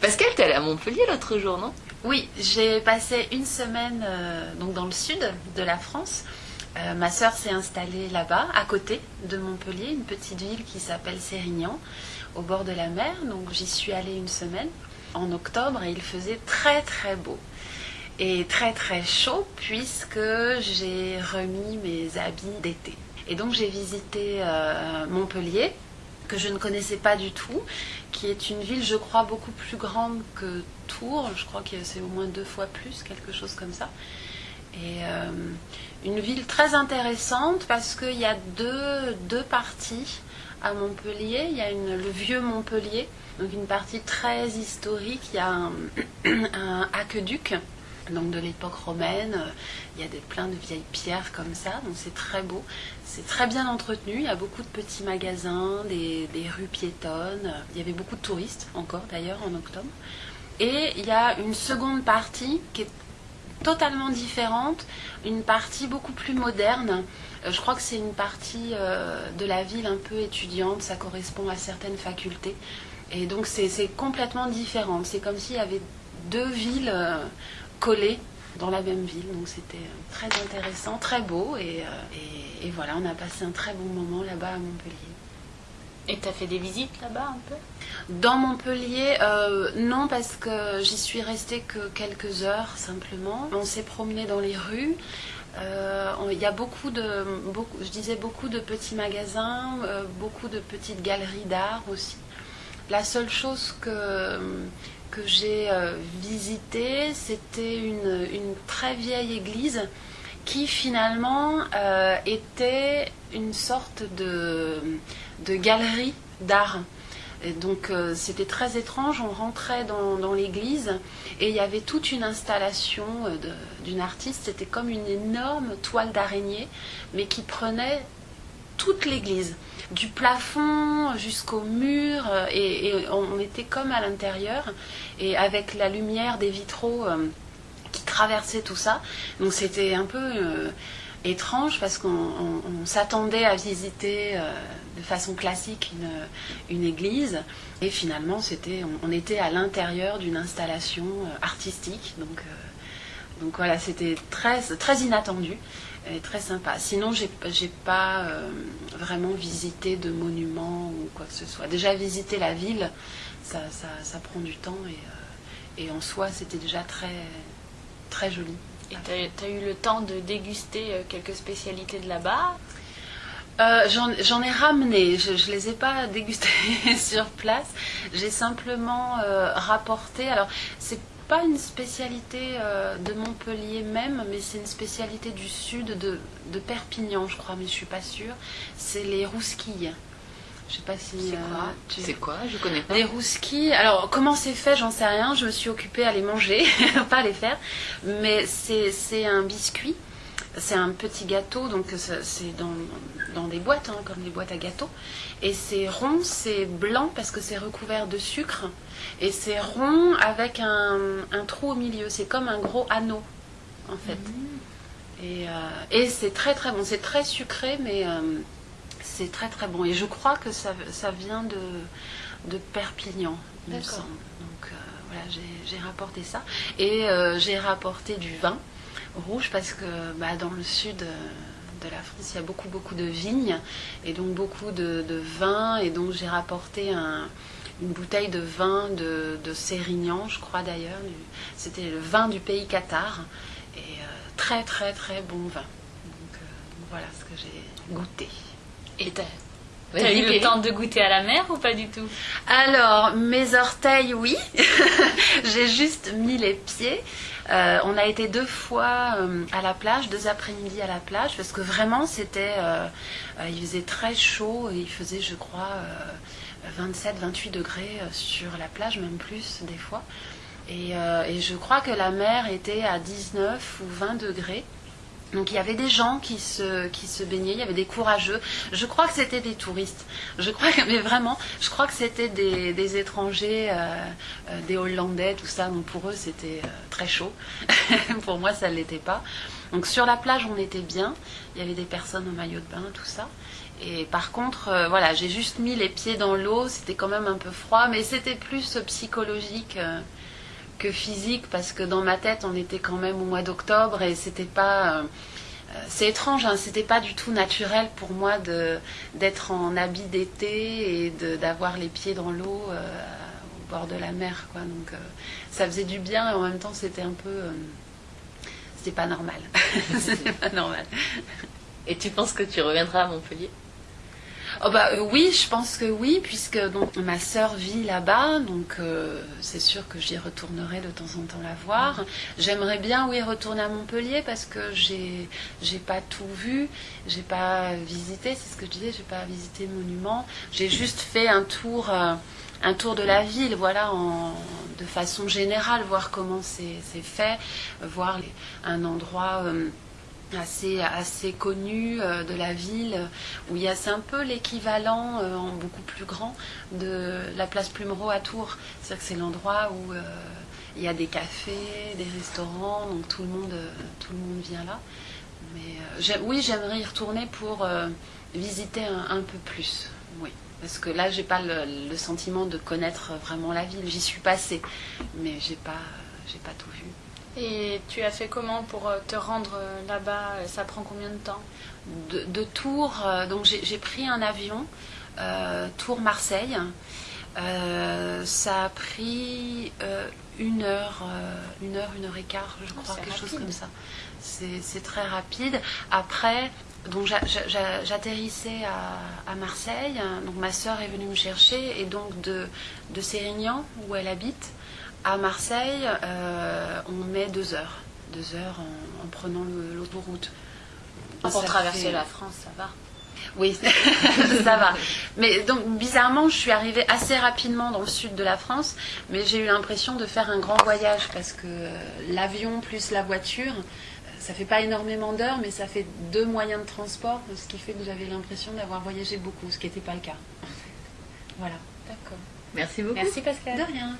Pascal, t'es allée à Montpellier l'autre jour, non? Oui, j'ai passé une semaine euh, donc dans le sud de la France. Euh, ma sœur s'est installée là-bas, à côté de Montpellier, une petite ville qui s'appelle Sérignan, au bord de la mer. Donc j'y suis allée une semaine en octobre et il faisait très très beau et très très chaud puisque j'ai remis mes habits d'été. Et donc j'ai visité euh, Montpellier, que je ne connaissais pas du tout, qui est une ville, je crois, beaucoup plus grande que Tours. Je crois que c'est au moins deux fois plus, quelque chose comme ça. Et euh, une ville très intéressante parce qu'il y a deux, deux parties à Montpellier. Il y a le vieux Montpellier, donc une partie très historique. Il y a un aqueduc donc de l'époque romaine. Il y a des, plein de vieilles pierres comme ça, donc c'est très beau. C'est très bien entretenu, il y a beaucoup de petits magasins, des, rues piétonnes. Il y avait beaucoup de touristes encore d'ailleurs en octobre. Et il y a une seconde partie qui est totalement différente, une partie beaucoup plus moderne. Euh, je crois que c'est une partie euh, de la ville un peu étudiante, ça correspond à certaines facultés. Et donc c'est complètement différent. C'est comme s'il y avait deux villes euh, collés dans la même ville. Donc c'était euh, très intéressant, très beau. Euh, et, et, voilà, on a passé un très bon moment là-bas à Montpellier. Et tu as fait des visites là-bas un peu? Dans Montpellier, euh, non, parce que j'y suis restée que quelques heures simplement. On s'est promené dans les rues. Il y a beaucoup de, beaucoup, je disais beaucoup de petits magasins, beaucoup de petites galeries d'art aussi. La seule chose que que j'ai euh, visité, c'était une, très vieille église qui finalement euh, était une sorte de, galerie d'art. donc euh, c'était très étrange, on rentrait dans, l'église et il y avait toute une installation d'une artiste, c'était comme une énorme toile d'araignée, mais qui prenait toute l'église du plafond jusqu'au mur euh, et, on était comme à l'intérieur et avec la lumière des vitraux euh, qui traversaient tout ça. Donc c'était un peu euh, étrange parce qu'on s'attendait à visiter de façon classique une, église. Et finalement c'était on, était à l'intérieur d'une installation artistique. Donc donc voilà c'était très très inattendu est très sympa. Sinon, j'ai n'ai pas euh, vraiment visité de monuments ou quoi que ce soit. Déjà, visiter la ville, ça, ça, prend du temps et, euh, et en soi, c'était déjà très, très joli. Et tu as, eu le temps de déguster euh, quelques spécialités de là-bas? J'en ai ramené, je ne les ai pas dégustées sur place. J'ai simplement rapporté. Alors, c'est pas une spécialité euh, de Montpellier même, mais c'est une spécialité du sud de, Perpignan, je crois, mais je suis pas sûre. C'est les rousquilles. Je sais pas si. C'est quoi, euh, Je connais pas. Les rousquilles. Alors, comment c'est fait, j'en sais rien. Je me suis occupée à les manger, pas à les faire. Mais c'est un biscuit. C'est un petit gâteau, donc c'est dans, dans, des boîtes, hein, comme des boîtes à gâteaux. Et c'est rond, c'est blanc parce que c'est recouvert de sucre. Et c'est rond avec un, trou au milieu. C'est comme un gros anneau, en fait. Mm. Et, euh, et c'est très très bon. C'est très sucré, mais euh, c'est très très bon. Et je crois que ça, ça vient de, de Perpignan, il me semble. Donc euh, voilà, j'ai rapporté ça. Et j'ai rapporté du vin rouge parce que bah, dans le sud de la France, il y a beaucoup beaucoup de vignes et donc beaucoup de, de vin. Et donc j'ai rapporté un une bouteille de vin de, de Sérignan, je crois d'ailleurs. C'était le vin du pays Qatar. Et euh, très très très bon vin. Donc euh, voilà ce que j'ai goûté. Et t'as as eu le temps de goûter à la mer ou pas du tout? Alors, mes orteils, oui. j'ai juste mis les pieds. Euh, on a été deux fois à la plage, deux après-midi à la plage, parce que vraiment c'était, il faisait très chaud et il faisait, je crois, 27-28 degrés euh, sur la plage, même plus des fois. Euh, et, je crois que la mer était à 19 ou 20 degrés. Donc il y avait des gens qui se, qui se baignaient, il y avait des courageux. Je crois que c'était des touristes. Je crois, mais vraiment, je crois que c'était des, étrangers, euh, des Hollandais, tout ça. Donc pour eux c'était très chaud. pour moi ça ne l'était pas. Donc sur la plage on était bien. Il y avait des personnes en maillot de bain, tout ça. Et par contre, euh, voilà, j'ai juste mis les pieds dans l'eau. C'était quand même un peu froid, mais c'était plus psychologique euh, que physique parce que dans ma tête, on était quand même au mois d'octobre et c'était pas. euh, euh, c'est étrange, hein, c'était pas du tout naturel pour moi de d'être en habit d'été et de- d'avoir les pieds dans l'eau euh, au bord de la mer, quoi. Donc euh, ça faisait du bien et en même temps c'était un peu, c'était pas normal, c'était pas normal. Et tu penses que tu reviendras à Montpellier? Oh bah euh, oui, je pense que oui, puisque ma sœur vit là-bas, donc euh, c'est sûr que j'y retournerai de temps en temps la voir. J'aimerais bien oui retourner à Montpellier parce que j'ai j'ai pas tout vu, j'ai pas visité, c'est ce que je disais, j'ai pas visité le monument. J'ai juste fait un tour euh, un tour de la ville, voilà, en, de façon générale, voir comment c'est fait, voir un endroit assez, assez connu euh, de la ville, où il y a c'est un peu l'équivalent euh, en beaucoup plus grand de la place Plumereau à Tours. C'est-à-dire que c'est l'endroit où euh, il y a des cafés, des restaurants, donc tout le monde, tout le monde vient là. Mais oui, j'aimerais y retourner pour visiter un, peu plus. Oui. Parce que là, j'ai pas le, le sentiment de connaître vraiment la ville. J'y suis passée, mais j'ai pas, pas tout vu. Et tu as fait comment pour euh, te rendre euh, là-bas Ça prend combien de temps? De, de Tours, euh, donc j'ai pris un avion, euh, Tours-Marseille. Euh, ça a pris euh, une heure, euh, une heure, une heure et quart, je crois, quelque chose comme ça. C'est très rapide. Après, donc j'a- j'a- j'atterrissais à, à Marseille. Donc ma sœur est venue me chercher et donc de, de Sérignan, où elle habite, à Marseille, euh, on met deux heures. Deux heures en, en prenant l'autoroute. Pour Ça traverser fait- la France, ça va. oui, ça va. Mais donc, bizarrement, je suis arrivée assez rapidement dans le sud de la France, mais j'ai eu l'impression de faire un grand voyage parce que euh, l'avion plus la voiture, euh, ça fait pas énormément d'heures, mais ça fait deux moyens de transport, ce qui fait que j'avais l'impression d'avoir voyagé beaucoup, ce qui n'était pas le cas. Voilà. D'accord. Merci beaucoup. Merci Pascal. De rien.